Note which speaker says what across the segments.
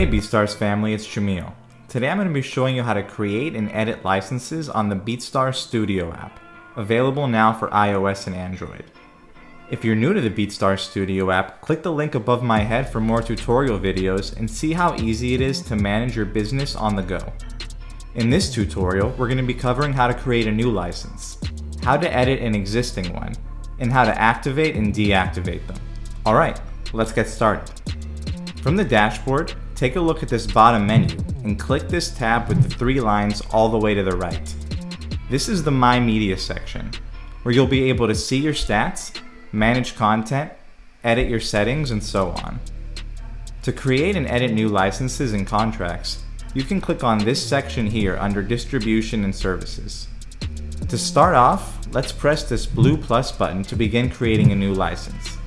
Speaker 1: Hey BeatStars family, it's Jamil. Today I'm going to be showing you how to create and edit licenses on the BeatStars Studio app, available now for iOS and Android. If you're new to the BeatStars Studio app, click the link above my head for more tutorial videos and see how easy it is to manage your business on the go. In this tutorial, we're going to be covering how to create a new license, how to edit an existing one, and how to activate and deactivate them. Alright, let's get started. From the dashboard, take a look at this bottom menu and click this tab with the three lines all the way to the right. This is the My Media section, where you'll be able to see your stats, manage content, edit your settings, and so on. To create and edit new licenses and contracts, you can click on this section here under Distribution and Services. To start off, let's press this blue plus button to begin creating a new license.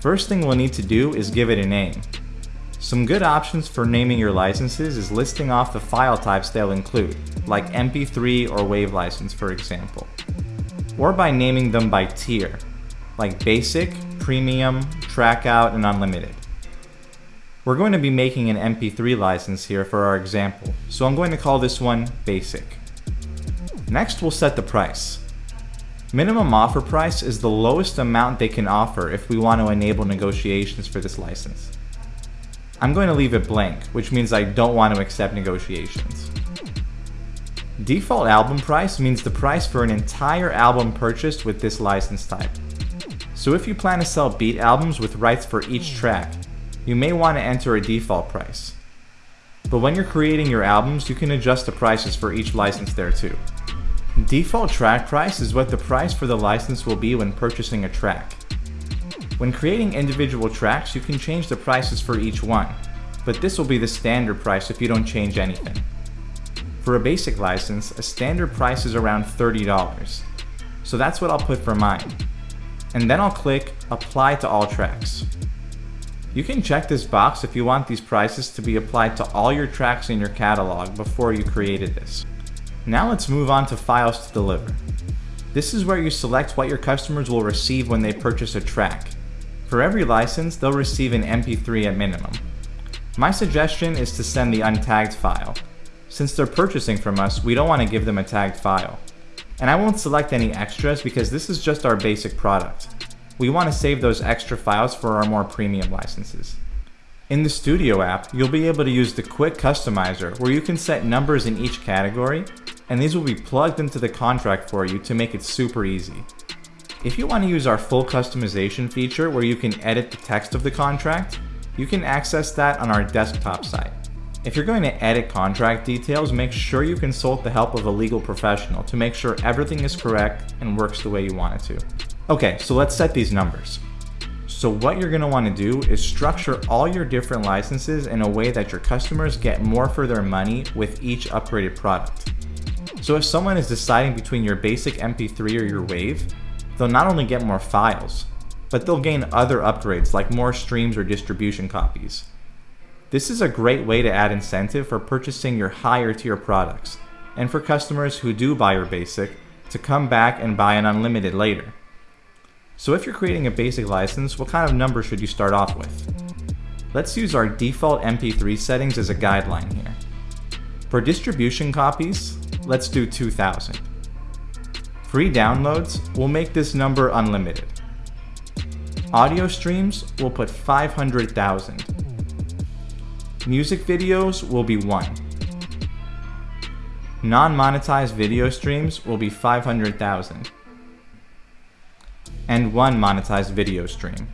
Speaker 1: First thing we'll need to do is give it a name. Some good options for naming your licenses is listing off the file types they'll include, like MP3 or WAV license for example. Or by naming them by tier, like Basic, Premium, Trackout, and Unlimited. We're going to be making an MP3 license here for our example, so I'm going to call this one Basic. Next we'll set the price. Minimum offer price is the lowest amount they can offer if we want to enable negotiations for this license. I'm going to leave it blank, which means I don't want to accept negotiations. Default album price means the price for an entire album purchased with this license type. So if you plan to sell beat albums with rights for each track, you may want to enter a default price. But when you're creating your albums, you can adjust the prices for each license there too. Default track price is what the price for the license will be when purchasing a track. When creating individual tracks, you can change the prices for each one, but this will be the standard price if you don't change anything. For a basic license, a standard price is around $30, so that's what I'll put for mine. And then I'll click Apply to all tracks. You can check this box if you want these prices to be applied to all your tracks in your catalog before you created this. Now let's move on to files to deliver. This is where you select what your customers will receive when they purchase a track, for every license, they'll receive an MP3 at minimum. My suggestion is to send the untagged file. Since they're purchasing from us, we don't want to give them a tagged file. And I won't select any extras because this is just our basic product. We want to save those extra files for our more premium licenses. In the Studio app, you'll be able to use the Quick Customizer where you can set numbers in each category, and these will be plugged into the contract for you to make it super easy. If you want to use our full customization feature where you can edit the text of the contract, you can access that on our desktop site. If you're going to edit contract details, make sure you consult the help of a legal professional to make sure everything is correct and works the way you want it to. Okay, so let's set these numbers. So what you're going to want to do is structure all your different licenses in a way that your customers get more for their money with each upgraded product. So if someone is deciding between your basic MP3 or your WAV, they'll not only get more files, but they'll gain other upgrades like more streams or distribution copies. This is a great way to add incentive for purchasing your higher tier products, and for customers who do buy your basic to come back and buy an unlimited later. So if you're creating a basic license, what kind of number should you start off with? Let's use our default MP3 settings as a guideline here. For distribution copies, let's do 2000. Free downloads will make this number unlimited. Audio streams will put 500,000. Music videos will be 1. Non-monetized video streams will be 500,000. And one monetized video stream.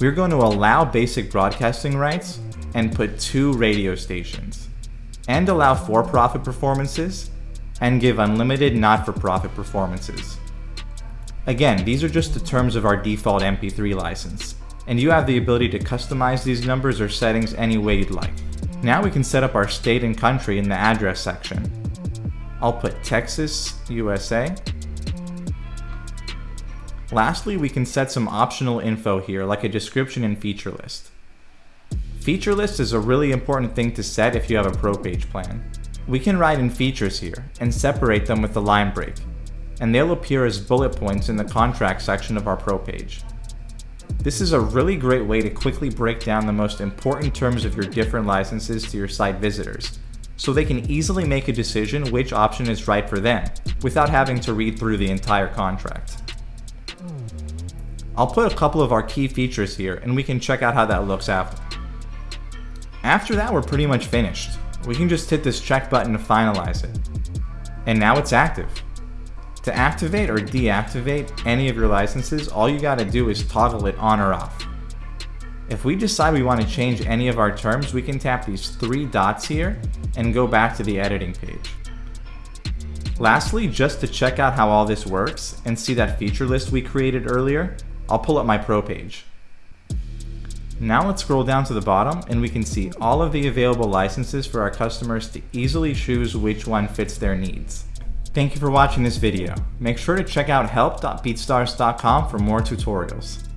Speaker 1: We're going to allow basic broadcasting rights and put two radio stations. And allow for-profit performances and give unlimited not-for-profit performances. Again, these are just the terms of our default MP3 license, and you have the ability to customize these numbers or settings any way you'd like. Now we can set up our state and country in the address section. I'll put Texas, USA. Lastly, we can set some optional info here like a description and feature list. Feature list is a really important thing to set if you have a pro page plan. We can write in features here and separate them with the line break, and they'll appear as bullet points in the contract section of our Pro page. This is a really great way to quickly break down the most important terms of your different licenses to your site visitors, so they can easily make a decision which option is right for them, without having to read through the entire contract. I'll put a couple of our key features here and we can check out how that looks after. After that, we're pretty much finished. We can just hit this check button to finalize it. And now it's active. To activate or deactivate any of your licenses, all you gotta do is toggle it on or off. If we decide we want to change any of our terms, we can tap these three dots here and go back to the editing page. Lastly, just to check out how all this works and see that feature list we created earlier, I'll pull up my Pro page. Now let's scroll down to the bottom and we can see all of the available licenses for our customers to easily choose which one fits their needs. Thank you for watching this video. Make sure to check out help.beatstars.com for more tutorials.